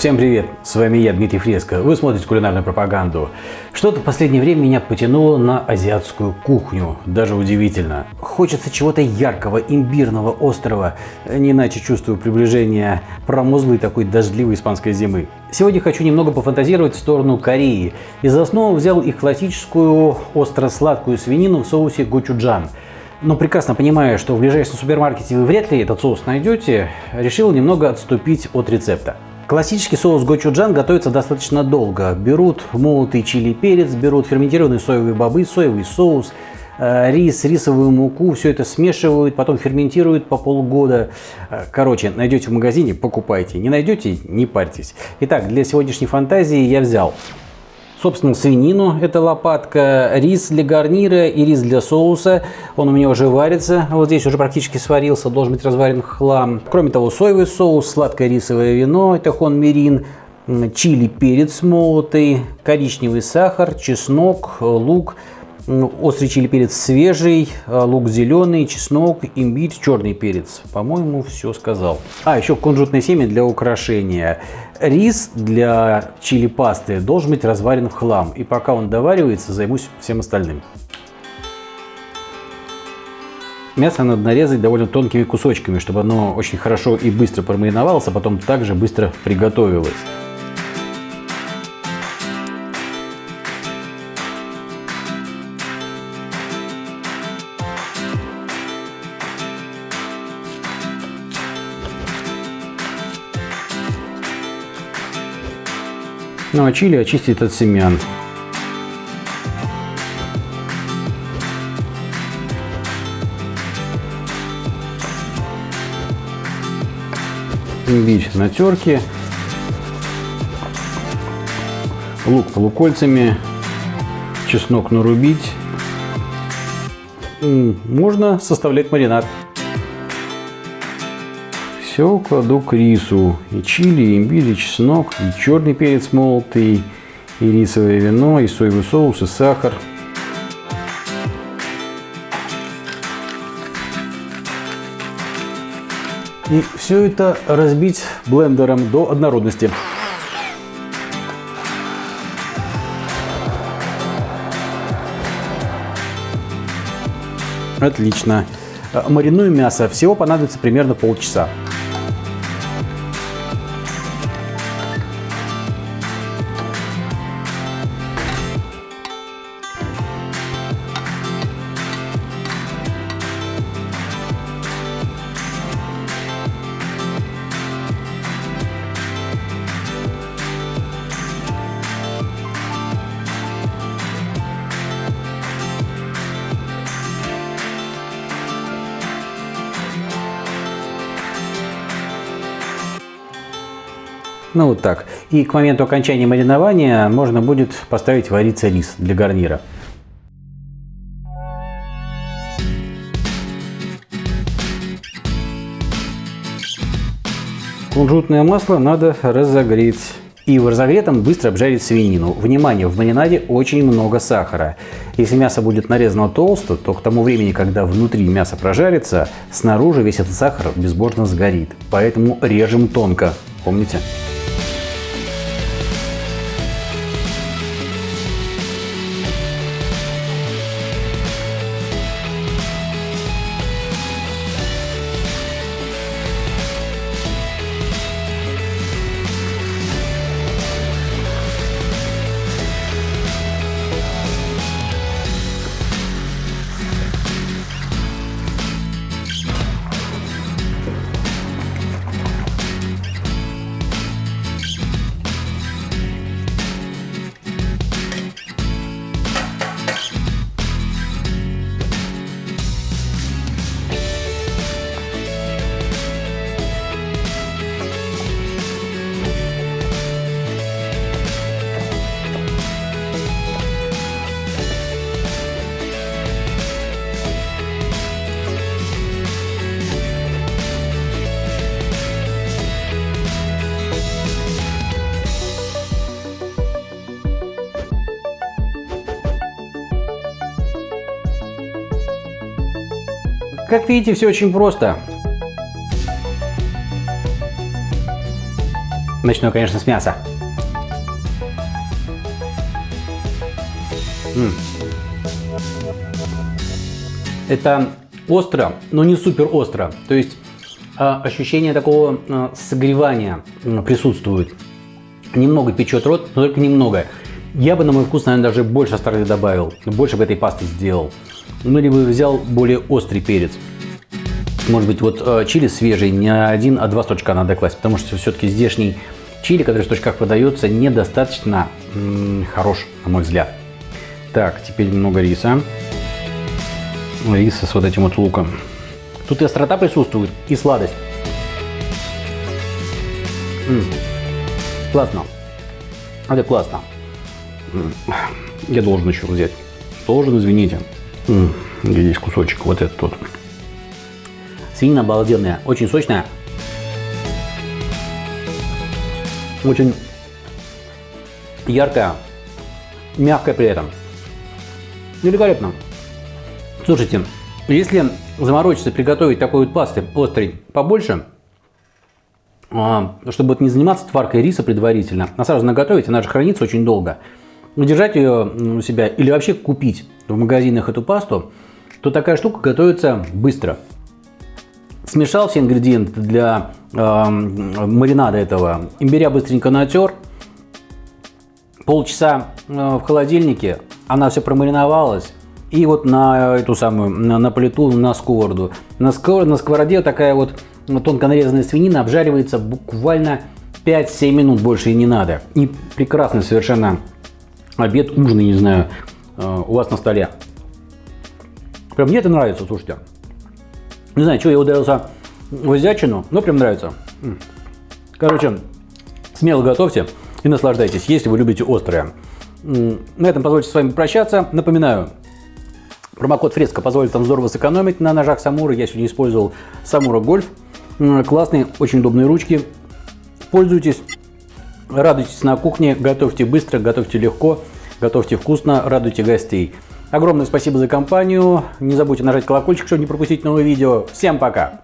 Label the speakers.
Speaker 1: Всем привет! С вами я, Дмитрий Фреско. Вы смотрите кулинарную пропаганду. Что-то в последнее время меня потянуло на азиатскую кухню. Даже удивительно. Хочется чего-то яркого, имбирного, острого. Не иначе чувствую приближение промозглой такой дождливой испанской зимы. Сегодня хочу немного пофантазировать в сторону Кореи. И за основу взял их классическую остро-сладкую свинину в соусе гочуджан – но прекрасно понимая, что в ближайшем супермаркете вы вряд ли этот соус найдете, решил немного отступить от рецепта. Классический соус гочуджан готовится достаточно долго. Берут молотый чили перец, берут ферментированные соевые бобы, соевый соус, э, рис, рисовую муку, все это смешивают, потом ферментируют по полгода. Э, короче, найдете в магазине, покупайте. Не найдете, не парьтесь. Итак, для сегодняшней фантазии я взял собственно, свинину, это лопатка, рис для гарнира и рис для соуса. Он у меня уже варится, вот здесь уже практически сварился, должен быть разварен хлам. Кроме того, соевый соус, сладкое рисовое вино, это хон мирин, чили, перец молотый, коричневый сахар, чеснок, лук, острый чили перец свежий, лук зеленый, чеснок, имбирь, черный перец. По-моему, все сказал. А, еще кунжутное семя для украшения. Рис для чили-пасты должен быть разварен в хлам. И пока он доваривается, займусь всем остальным. Мясо надо нарезать довольно тонкими кусочками, чтобы оно очень хорошо и быстро промариновалось, а потом также быстро приготовилось. Ну а чили очистить от семян. Имбирь на терке. Лук полукольцами. Чеснок нарубить. Можно составлять маринад. Все кладу к рису. И чили, и имбирь, и чеснок, и черный перец молотый, и рисовое вино, и соевый соус, и сахар. И все это разбить блендером до однородности. Отлично. Мариную мясо. Всего понадобится примерно полчаса. Ну вот так. И к моменту окончания маринования можно будет поставить вариться рис для гарнира. Кунжутное масло надо разогреть. И в разогретом быстро обжарить свинину. Внимание, в маринаде очень много сахара. Если мясо будет нарезано толсто, то к тому времени, когда внутри мясо прожарится, снаружи весь этот сахар безбожно сгорит. Поэтому режем тонко. Помните? Как видите, все очень просто. Начну, конечно, с мяса. М. Это остро, но не супер остро. То есть а, ощущение такого а, согревания а, присутствует. Немного печет рот, но только немного. Я бы на мой вкус, наверное, даже больше остроты добавил. Больше бы этой пасты сделал. Ну, либо взял более острый перец. Может быть, вот э, чили свежий не один, а два стручка надо класть. Потому что все-таки здешний чили, который в стручках продается, недостаточно хорош, на мой взгляд. Так, теперь немного риса. Риса с вот этим вот луком. Тут и острота присутствует, и сладость. М -м. Классно. Это классно. Я должен еще взять. Должен, извините. -м. Здесь кусочек, вот этот вот. Свинина обалденная, очень сочная. Очень яркая, мягкая при этом. Великолепно. Слушайте, если заморочиться, приготовить такой вот пасты острый побольше, а, чтобы вот не заниматься тваркой риса предварительно, а сразу наготовить, она же хранится очень долго, удержать ее у себя или вообще купить в магазинах эту пасту, то такая штука готовится быстро. Смешал все ингредиенты для э, маринада этого, имбиря быстренько натер, полчаса э, в холодильнике, она все промариновалась, и вот на эту самую, на, на плиту, на сковороду. На, скор, на сковороде такая вот тонко нарезанная свинина обжаривается буквально 5-7 минут, больше и не надо. И прекрасный совершенно обед, ужин, не знаю, э, у вас на столе. Прям мне это нравится, слушайте. Не знаю, что я ударился в азиатчину, но прям нравится. Короче, смело готовьте и наслаждайтесь, если вы любите острое. На этом позвольте с вами прощаться. Напоминаю, Промокод Фреска позволит вам здорово сэкономить на ножах Самура. Я сегодня использовал Самура Гольф. Классные, очень удобные ручки. Пользуйтесь, радуйтесь на кухне, готовьте быстро, готовьте легко, готовьте вкусно, радуйте гостей. Огромное спасибо за компанию. Не забудьте нажать колокольчик, чтобы не пропустить новые видео. Всем пока!